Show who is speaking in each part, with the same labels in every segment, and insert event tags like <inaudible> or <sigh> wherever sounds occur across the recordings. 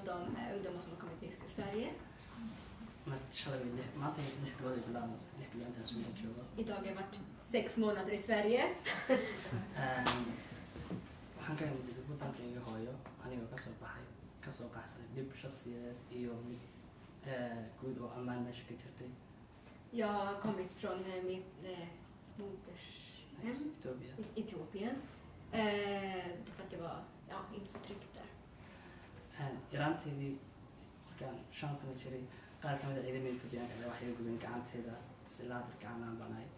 Speaker 1: av de eh, ungdomar som har kommit nyss till Sverige. Idag har jag varit sex månader i Sverige. <laughs> Jag har kommit från eh, mitt eh, modershem, Etiopien, eh, för att det var ja, inte så tryggt där.
Speaker 2: Een, yaraanteydii markaan shan sano jiray qaar ka mid a ciidamada ayaa waxay gubeen gacanteeda silaa gacan aan banahay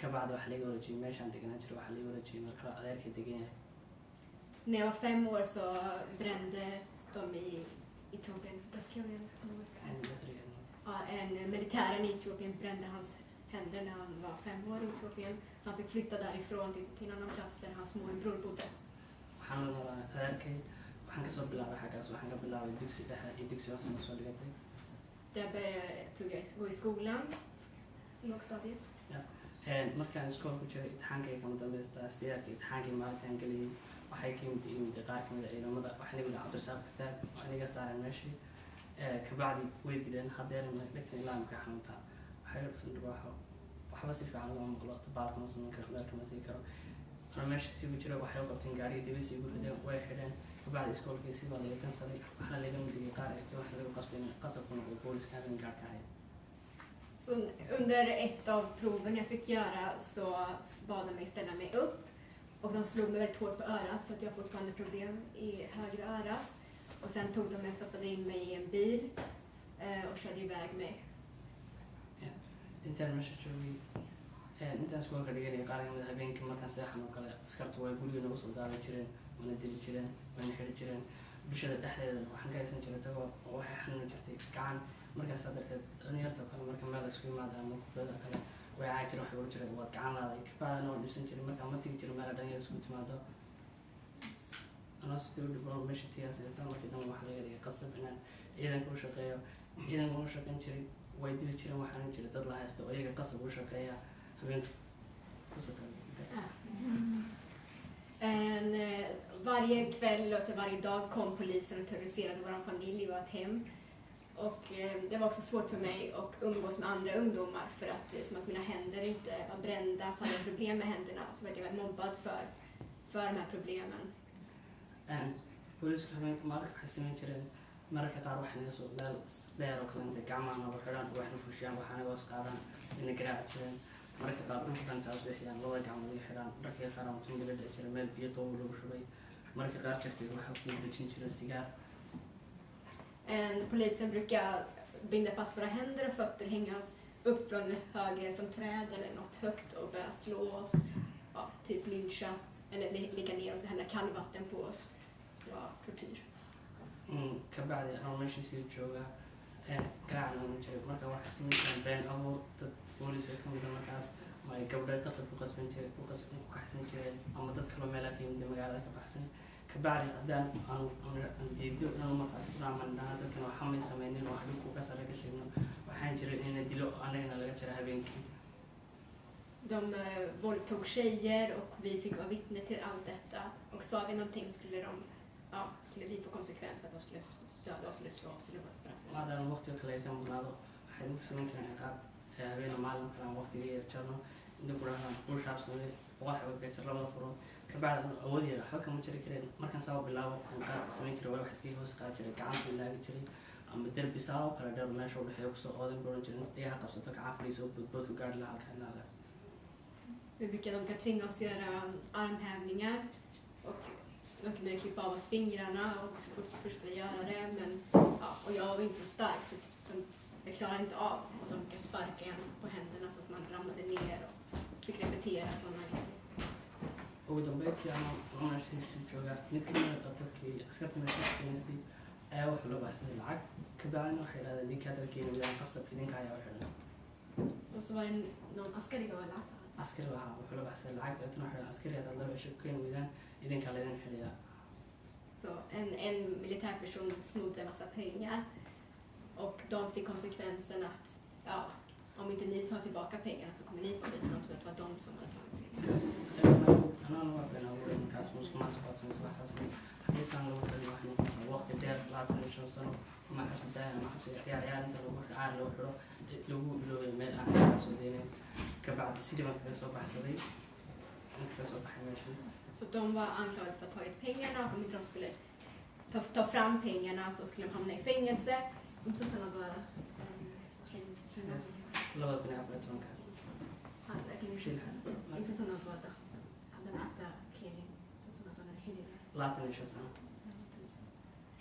Speaker 2: kabacdi waxaa laga wareejiyey meeshaan deganaan jiray waxaa laga wareejiyey marka adeerkay degan yahay
Speaker 1: När jag var fem år så brände de i Etiopien, vad kan jag säga?
Speaker 2: Een, military-
Speaker 1: ja, en militären i Etiopien brände hans händer när han var fem år i Etiopien. Så han fick flytta därifrån till, till en annan plats där hans morbror bodde.
Speaker 2: waxaan la noolaa adeerkay waxaan ka soo bilaabay xaggaas waxaan ka bilaabay dugsi dhexe iyo dugsi hoose ma soo dhigatay
Speaker 1: Där började jag plugga, i- gå i skolan, i lågstadiet.
Speaker 2: Een, markaan iskoolku jiray itixaankayga kama dambaysta siyaarka itixaankii maalintaan geliyey waxay ka mid yimid qaar ka mid a ciidamada waxaa lagu dhaca cabdirasaaq istaag oo aniga saaran meeshii Eh, kabacdi way dileen hadeerna dhegtan ilaa markaa xanuuntaa waxay dhuftan dhibaaxo waxba si fiican loo maqlo dabaalka ma samayn karo meel kama tegi karo ana meesha sigu jira waxay u qabteen gaariga dibas igu rideen way xidheen kabacdi iskoolkii si baa laga kansalay waxaana laga midigay qaar ee waxa lagu qasbay in qasabku noqdo booliska habeen gaarka ahayd
Speaker 1: Så under ett av proven jag fick göra så bad de mig ställa mig upp. Och de slog mig väldigt hårt på örat så att jag fortfarande problem i högra örat. Och sen tog de mig och stoppade in mig i en bil eh, och körde iväg mig.
Speaker 2: intaan meesha joogay intaan iskoolka dhiganay qaar kamid habeenkii markaan seexan oo kale askartu way guriga nagu soo daadan jireen wana dili jireen wana xidhi jireen bulshada dhexdeeda waxaan ka haysan jiray tagoo oo waxay xanuuni jirtay gacan. Markaasaa darteed dhalinyarta kale marka meel isku yimaada ama kubada kale way caa jira waxay ohan jireen waad gacan laaday. Kabacdana waan dhibsan jiray. Markaan ma tigi jiray meel dhalinyar isku timaado. Anoo sidii u meesha tigaas haystaa dambe waxaa laga dhigay qasab inaan ciidanka u shaqeeyo ciidanka u shaqeyn jiray. Way dili jireen waxaana jiray. Dad la haysta oo iyaga qasab u shaqeeya. Habeenka ku soo kale
Speaker 1: En, eh, varje kväll och så varje dag kom polisen och terroriserade vår familj och vårt hem. Och eh, det var också svårt för mig att umgås med andra ungdomar för att eh, som att mina händer inte var brända så hade jag problem med händerna så blev jag mobbad för, för de här problemen.
Speaker 2: Een, booliisku habeenka mararka waxay samayn jireen mararka qaar waxay naga soo meel dheer oo kale intay gacmaha nooga xidhaan oo waxna fushiyaan waxaana hoos qaadaan ina garaaci mararka qaar dhulka dhan saa u soo xiyaan labada gacmood ay xidhaan dharkay saaraan mutum gala dhici jira meel biyo qabow lagu shubay mararka qaar jarkayga waxaa ku dejin jireen sigaar
Speaker 1: En, polisen brukar binda fast våra händer och fötter, hänga oss upp från höger från träd eller något högt och börja slå oss, ja, typ lyncha eller ligga ner oss och hälla kallvatten på oss. Så var tortyr.
Speaker 2: Mm, anoo meeshii sii jooga een, garaacna ma jiray marka waxay samayn jireen been abuur dad booliiska ka mid a markaas ama ay gabdho qasab ku qasban jireen ku qas- ku kaxsan jireen ama dad kaloo meelaa ka yimid magaalada ka baxsan kabacdi haddaan aan diido inaan markaas ku dadkan waxamay sameynin oo hadhibku ka sare ka sheegno waxaan jiray ina dilo anagana laga jira habeenkii
Speaker 1: De eh, våldtog tjejer och vi fick vara vittne till allt detta. Och sa vi någonting skulle, de, ja, skulle vi få konsekvenser att de skulle döda oss eller slå oss eller vad
Speaker 2: ay jireen ciqaab ee habeen maalin kale waqtiga yar jarno inta ku dhahdaan kuu shaabsamay boqol xabo ka jir labada furo kabacdi anu awood yar waxba kama jiri kareen markaan saa bilaabo aan qaar samayn jiray waa iskaga hoos qaadi jiray gacanta laagi jiray ama derbi saa oo kale dheer meesha u dhexeeya ku soo oodan ku ohan jiray iyaha qabsato gacan fadhiisa oo boodbood ku gaari lahaa
Speaker 1: de, jag klarade inte av de brukade sparka en på händerna så att man ramlade ner och fick repetera sådana grejer.
Speaker 2: ugu dambeyntii ama meeshiisii jooga mid ka mid a dadkii askarta meesha shaqeynaysay ayaa wuxuu la baxsaday lacag kabacdina waxay dhahdeen ninkaa dalkeena wilaan qasab idinka ayaa u xidhan
Speaker 1: askari
Speaker 2: lahaa wuxuu la baxsaday lacag dabeetana waxay dhahdeen askari haddaad laba cisho ku keeni weydaan idinkaa laydin xidhiyaa
Speaker 1: Så en, en militärperson snodde en massa pengar Och de fick konsekvensen att ja, om inte ni tar tillbaka pengarna så kommer ni få vita. De trodde att det var de som hade tagit pengarna. Så de var anklagade för att ha tagit pengarna och om inte de skulle ta, ta fram pengarna så skulle de hamna i fängelse. Sådana bara...
Speaker 2: labada kun afar tobanka labaatan iyo shan sano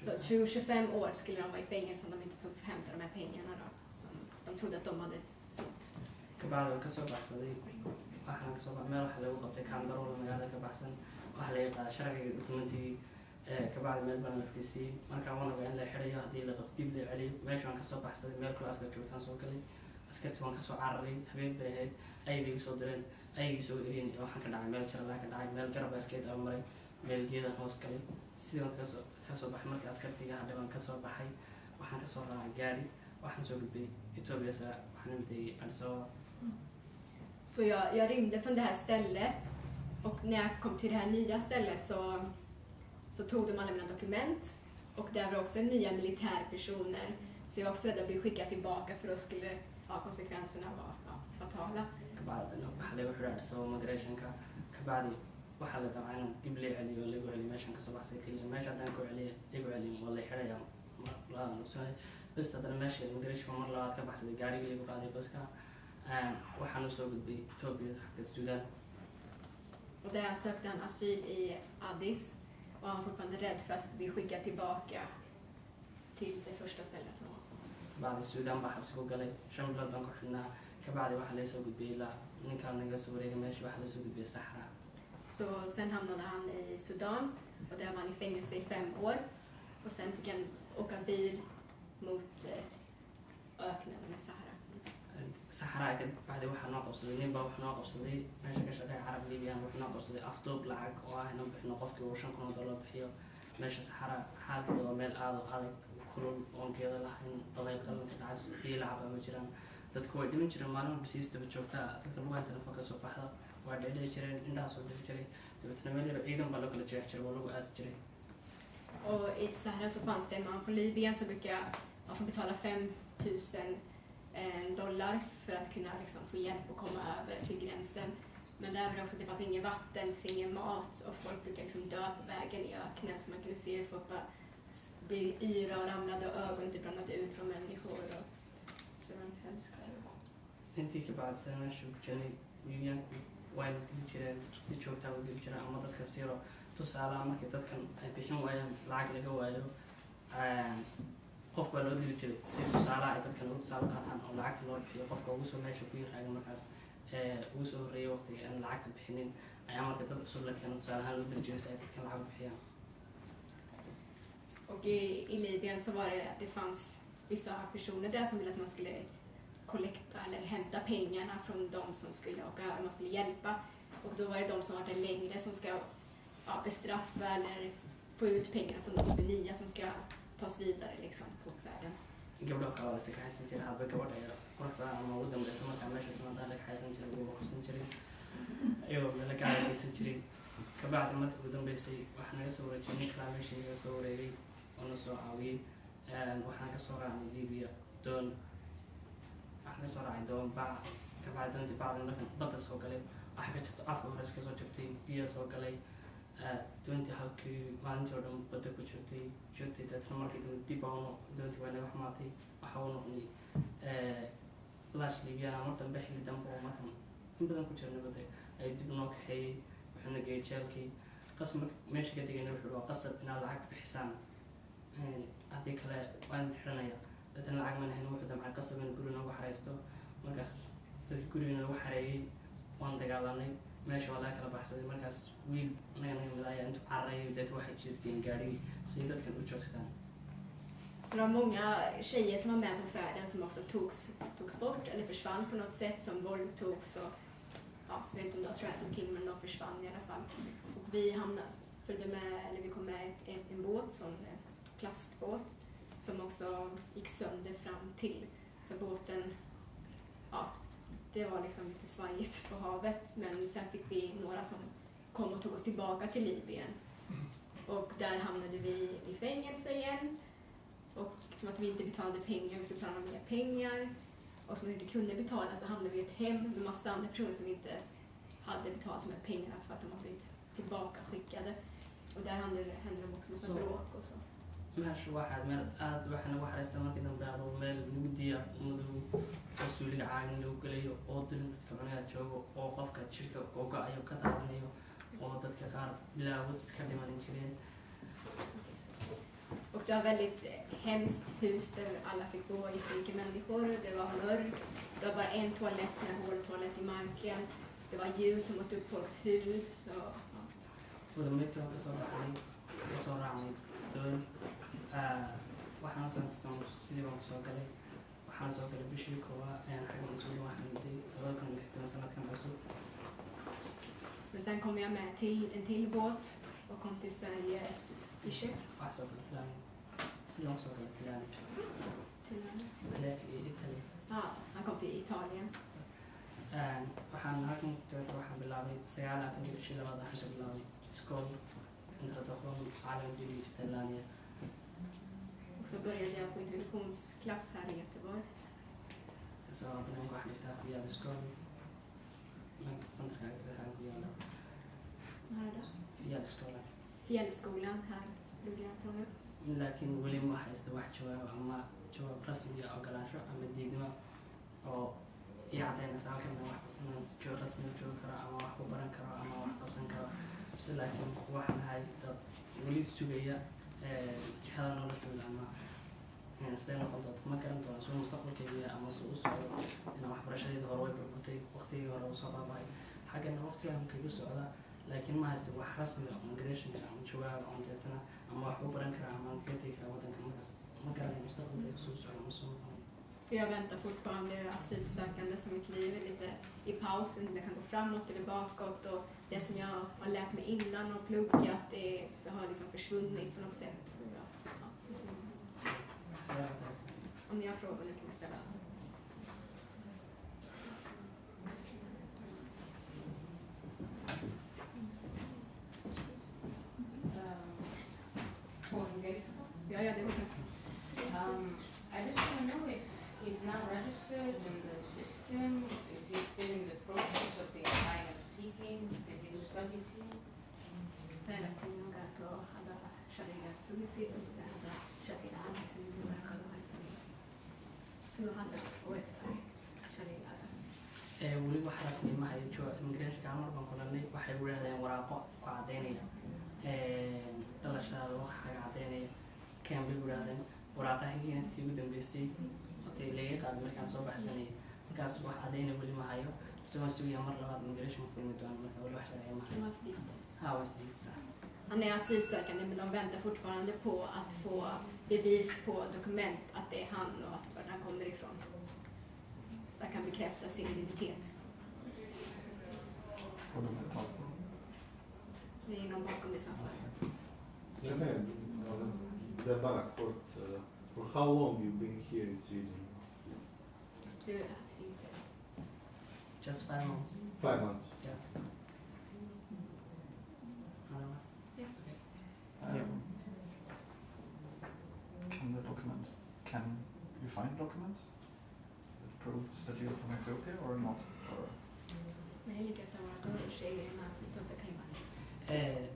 Speaker 1: Så 20-25 år skulle de vara i fängelse om de inte tog hämta de här pengarna då. Som de trodde att de hade snott.
Speaker 2: kabacdi waan ka soo baxsaday waxaan ka soo meel waxa lagu qabtay kaandarool magaalada ka baxsan waxa laga qaaday sharciga dokumentigii kabacdi meel baan la fadhiisiyey markaan wanaga in la xidhayo haddii la qabto dib la celiyo meesha waan ka soo baxsaday meel kale askar joogtaan soo galay. Askarti waan ka soo cararay habeen bay ahayd. Ayay soo direen ayagii soo ereen waxaan ka dhacay meel jaralaa ka dhacay meel garab askeed aa maray meel geedan hoos galay. Sidii waan ka soo ka soo baxay markii askartiga hadhay baan ka soo baxay. Waxaan ka soo raacay gaari waxaan soo gudbay etoobiya sa waxaan imtay addis ababa.
Speaker 1: Så jag, jag från det här stället och när jag kom till det här nya stället så, så tog de alla mina dokument. Och där var också nya militärpersoner. Så jag var också rädd att bli skickad tillbaka för då skulle ja, konsekvenserna vara ja, fatala.
Speaker 2: waxaa lagu xidhaa addis ababa migrationka kabacdi waxaa la dabcaa dib loo celiyo lagu celiyo meeshaan ka soo baxsay keliya meesha haddaan ku celiyo lagu celiyo waa la xidhaya labadan ogsoonay bas haddana meesha immigration mar labaad ka. Baxsaday gaarigii lagu qaaday baska waxaan u soo gudbay etoobiya xagga suudaan
Speaker 1: Och där sökte han asyl i Addis och han var fortfarande rädd för att bli skickad tillbaka till det första stället han var.
Speaker 2: kabacdi suudaan baa xabsi ku galay shan bilood baan ku xidhnaa kabacdi waxaa laga soo gudbiyey ilaa ninkaan naga soo wareegay meesha waxaa laga soo gudbiyey saxra
Speaker 1: Så sen hamnade han i Sudan och där var han i fängelse i fem år. Och sen fick han åka bil mot eh, öknen med Sahara.
Speaker 2: Saxraa bacdi waxaa noo qabsaday nin baa noo qabsaday meesha ka shaqeeya carab libiyan wax noo qabsaday afduub lacag oo ah inaan bixino qofkii uu shan kun oo dollar bixiyo meesha saxara xaalkeeda meel aad u adag kulul oon lahayn dalayl qalanka dhacas biyo lacaba ma jiraan dadku way dhiman jireen maalin walba joogtaa dadka lugaanta nafa ka soo waa dhedheli jireen indhaha soo dhifi jiray dabeetna meel yaro ciidan baa loo kala jeex jiray lagu aasi jiray
Speaker 1: i Sahara så fanns det en man från Libyen som brukar man får betala 5 000 eh, dollar för att kunna liksom, få hjälp och komma över till gränsen. Men där var det också att det fanns ingen vatten, det fanns ingen mat och folk brukade liksom dö på vägen i öknen så man kunde se hur folk bara s- blev yra och ramlade och ögonen typ ramlade ut från människor. Och, så det var en hemsk
Speaker 2: intii ka bacdisay meesha ku jiray wayna dili jireen si joogtaa u dili jireen ama dadka siiro tusaalaha markii dadkan ay bixin waayaan lacag laga waayo qof baa loo diri jiray si tusaalaha ay dadka lagu tusaale qaataan oo lacagta loo bixiyo qofka ugu soo meesha ku yaraaga markaas ugu soo horreeyay waqtiga aan lacagta bixinin ayaa marka dad cusub la keeno tusaale ahaan loo diri jiray si ay dadka lacag bixiyaan
Speaker 1: Och i, i Libyen så var det att det fanns vissa personer där som ville att man skulle kollekta eller hämta pengarna från de som skulle åka över, man skulle hjälpa. Och då var det de som var där längre som ska ja, bestraffa eller få ut pengarna från de som är nya som ska tas vidare liksom på färden.
Speaker 2: gabdho kale waa iska haysan jiray hadba gabadha ee quruxda ama ugu dambeysa markaa meesha timaada laga haysan jiray ugu kusan jiray iyagoo meelo gaara geysan jiray kabacdi markii ugu dambeysay waxaa naga soo wareejiyay nin kalaa meeshii naga soo wareegay oo na soo caawiyey waxaan ka soo raacnay libiya doon waxaan ka soo raacay doon bac kabacdi doontii bacdi markan badda soo galay waxaa ka jirta afka hore iska soo jabtay biyo soo galay doontii halkii maalintii oo dhan badda ku jirtay jirtay deetna markii dambe dib baan doontii waa naga xumaatay waxa uu noqday lash libyana mar dambe xilli dambe oo markan in badan ku jira nabadda ay dib noo kaxeeyey wuxuuna geeyey jeelkii qas mar meesha ka tegayna wuxuu waa qasab inaad lacag bixisaan haddii kale waan xidhanaya deetna lacag mana hayn wuxuu damcay qasab in guri noogu xareysto markaas dadkii guriga noogu xareeyey waan dagaalanay meesha waa laga kala baxsaday markaas wiil naga naga intu ayaa intuu waxay jeesteen gaarigii si dadkan u joogstaan
Speaker 1: Så det var många tjejer som var med på färden som också togs, togs bort eller försvann på något sätt, som våldtogs och ja, jag vet inte om det var trafficking men de försvann i alla fall. Och vi hamnade, följde med, eller vi kom med ett, en, en båt, som en eh, plastbåt, som också gick sönder fram till. Så båten, ja, det var liksom lite svajigt på havet men sen fick vi några som kom och tog oss tillbaka till Libyen. Och där hamnade vi i fängelse igen. som att vi inte betalade pengar, vi skulle betala mer pengar. Och som vi inte kunde betala så hamnade vi i ett hem med massa andra personer som inte hade betalat de här pengarna för att de hade blivit tillbaka skickade. Och där hände, hände de också massa bråk och så.
Speaker 2: Meesha waxaad meel aada waxaa nagu xariista markii dambe aduu meel mugdiya madow oo suuliga caagin lagu gelayo oo dilin dadka cunaha joogo oo qofka jirka gogo-ayo ka daadanayo oo dadka qaar bilaawad iska dhimanin jireen
Speaker 1: Och det var väldigt hemskt hus där alla fick bo, jättemycket människor. Det var mörkt. Det var bara en toalett, sån här håltoalett i marken. Det var ljus som åt upp folks hud. Så, ja.
Speaker 2: wadameegta waan kasoo baxnay kasoo raacnay doon waxaana soo sidii baan ku soo galay. Waxaana soo galay bishii koobaa xagga mas'uulin waxaan miday labada kun iyo lixdan sanadkan cusub.
Speaker 1: Men sen kom jag med till en till båt och kom till Sverige i
Speaker 2: soo tilaani sidaan ku soo galay tilaani
Speaker 1: Till,
Speaker 2: leef iyo italy.
Speaker 1: Ja, han kom till Italien.
Speaker 2: waxaan halkan dabeeta waxaan bilaabay sagaalaatan bishii labaad waxaan ka bilaabay iskool introduktion caalam jiri talania
Speaker 1: Och så började jag på introduktionsklass här i Göteborg.
Speaker 2: ka soo banaanka waxaan dhigtaa ku yaalla iskool centerka waxaan ku yaalla
Speaker 1: Här då.
Speaker 2: iskoola
Speaker 1: Fjällskolan, här pluggar jag på nu.
Speaker 2: laakiin weli ma haysto wax jawaab ama jawaab rasmi ah ogolaansho ama diidmo oo ii cadaynaysa halkan inaan joog rasmi u joogi karo ama wax ku baran karo ama wax qabsan karo bise laakiin waxaan ahay dad weli sugaya jihada noloshooda ama see noqon doonto ma garan doono suu mustaqbalkayga ama suu u socdo waxbarashadeeda hore way burburtay waqtigii hore u soo baabahay xaggana waqtigaan kaga socda laakiin ma haysto wax rasmi ah migration ama jawaab ama deetana ama wax ku baran kara ama kaga tegi kara waddanka markaas ma garanayo mustaqbalkayga suu socdo ama suu noqon
Speaker 1: Så jag väntar fortfarande asylsökande som mitt liv är lite i paus, inte kan gå framåt eller bakåt och det som jag har lärt mig innan och pluggat det, har liksom försvunnit på något sätt. Ja. Om ni har frågor nu kan ni ställa. Ja, ja, det går
Speaker 3: he's now registered in the system, is he still in the process of the asylum seeking, did he do studies here?
Speaker 1: Väldigt noga att hada hada sharia liksom det hada liksom så hada och efter sharia
Speaker 2: ee weli wax rasmi ma hayo jo immigrationka hal mar baan kulanay waxay u leedahay waraaqo ku cadaynaya dhalashadaada cadaynaya intii ugu dambeysay otay laga markaan soo baxsanayay markaas wax cadayna weli ma hayo bise waan sugaya mar labaad immigration kulmi doono marka weli wax sharciya ma hayo
Speaker 1: var
Speaker 2: ha waa isdiib sax
Speaker 1: Han är asylsökande men de väntar fortfarande på att få bevis på dokument att det är han och att vart han kommer ifrån. Så han kan bekräfta sin identitet.
Speaker 4: Och de tag på
Speaker 1: Det är någon bakom det som har
Speaker 5: det är bara kort. For how long you been here in Sweden?
Speaker 2: Just five months
Speaker 5: Five months.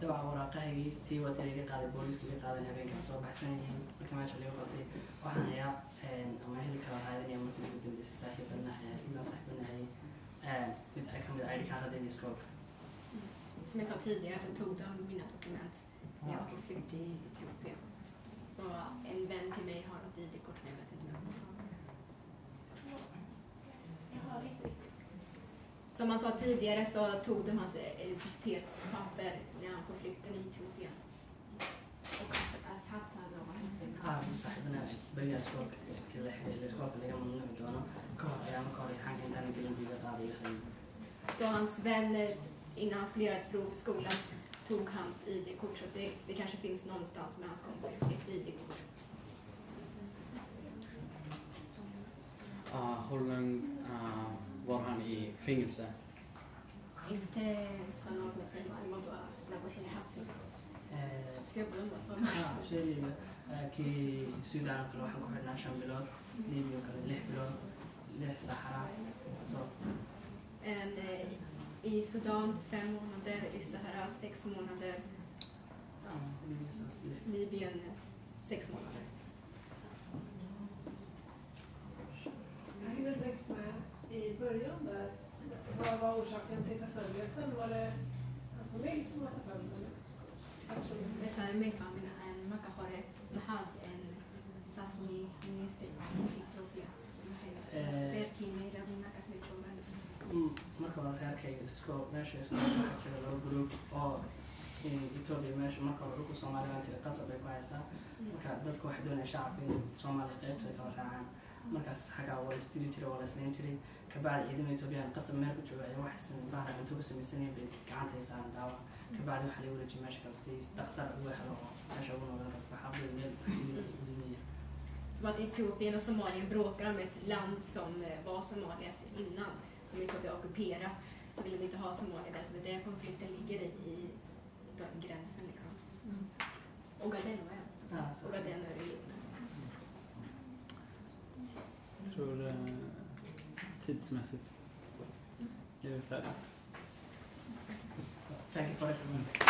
Speaker 2: Dabcan waraaqahagii tii waa tii laga qaaday booliiska laga qaadan habeenkan soo baxsan yihiin marka meesha laga qabtay waxaan hayaa ama heli kala raadanaya markii ugu dambeysay saaxiibadna inaan saaxiibadna hayay mid ay kamid id kaaradeeda iskoolka
Speaker 1: Som jag sa tidigare så tog de mina dokument. När jag var på flykt i Etiopien. Så en vän till mig har ett ID-kort men jag vet inte om jag kommer ta det. Som man sa tidigare så tog de hans identitetspapper när han på flykten i Etiopien. Och Ashat hade
Speaker 2: haa saaxiibana beriga iskoolka la xiriira iskoolka laga mamnuuci doono ka hor ayaa marka hore imtixaanka intaana gelin biiga qaaday hayay
Speaker 1: Så hans vän, eh, innan han skulle göra ett prov i skolan, tog hans ID-kort. Så det, det kanske finns någonstans med hans kompis ett ID-kort.
Speaker 6: Uh, hur länge uh, برهان إيه، هي
Speaker 1: فينجلسا أنت صنع مثلا الموضوع
Speaker 2: لابد حين حبسي بسيب غلبة صنع شيء كي السودان كل واحد كحر ناشان بلاد ليبيا كلا لح بلاد لح صحراء
Speaker 1: صار and i Sudan fem månader, i Sahara sex månader. Libyen sex månader.
Speaker 7: början där, vad var orsaken till förföljelsen? Var det hans familj som var förföljd?
Speaker 1: marka hore maxaad
Speaker 2: saas
Speaker 1: minaystay ethiopia reerkii nairobi markaasay
Speaker 2: joogaan marka hore reerkay isku meesha isku ka jira laba group oo ethiopia meesha marka hore dhulka soomaaliya jira qasab ay ku haysaa marka dadka waxay doonaya shacabka in soomaaliya qaybta ay kala raacaan markaas la isdili jiray waa la islayn jiray kabacdi ciidamada Ethiopian qasab meel ku jooga ayaa waxay sameyn bahra intuu ku samaysanayeen bay gacanta ay daawa kabacdi waxaa lagu wareejiyay meesha kale si dhakhtar ugu helo oo meesha ugu noolaan karto waxaa buu meel ulinaya
Speaker 1: Som att Etiopien och Somalien bråkar om ett land som eh, var Somalias innan, som Etiopien har ockuperat. Så vill de inte ha Somalia där, så det är där konflikten ligger i, i den gränsen liksom. Ogaden var jag.
Speaker 2: Ja,
Speaker 1: Ogaden är regionen.
Speaker 6: Jag tror eh, tidsmässigt är vi färdiga.
Speaker 2: Säkert på det.